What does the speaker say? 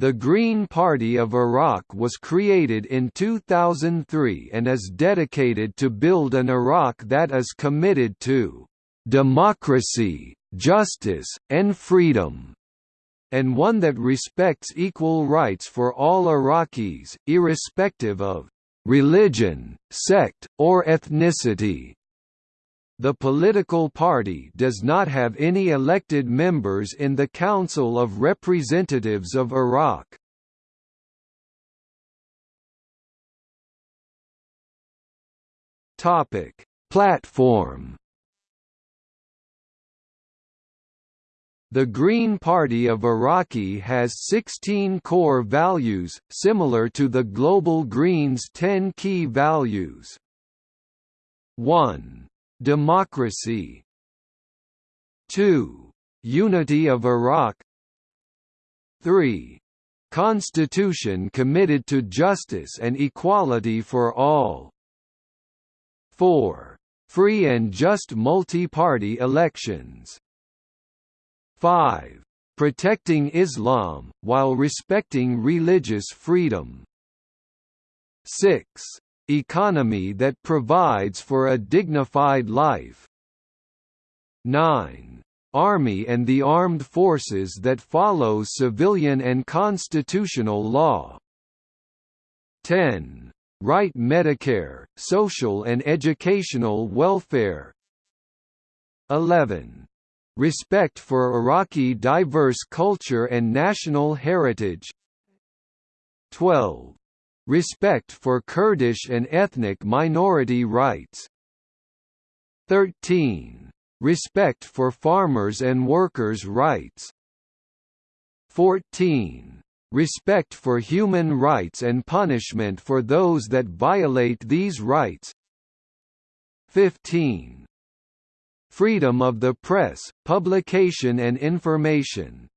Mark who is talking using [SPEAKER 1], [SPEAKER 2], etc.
[SPEAKER 1] The Green Party of Iraq was created in 2003 and is dedicated to build an Iraq that is committed to democracy, justice, and freedom, and one that respects equal rights for all Iraqis, irrespective of religion, sect, or ethnicity. The political party does not have any elected members in the Council of Representatives of Iraq. Topic: Platform The Green Party of Iraqi has 16 core values, similar to the Global Green's 10 key values. 1 Democracy 2. Unity of Iraq 3. Constitution committed to justice and equality for all 4. Free and just multi-party elections 5. Protecting Islam, while respecting religious freedom 6 Economy that provides for a dignified life. 9. Army and the armed forces that follow civilian and constitutional law. 10. Right Medicare, social and educational welfare. 11. Respect for Iraqi diverse culture and national heritage. 12. Respect for Kurdish and ethnic minority rights. 13. Respect for farmers and workers' rights. 14. Respect for human rights and punishment for those that violate these rights. 15. Freedom of the press, publication and information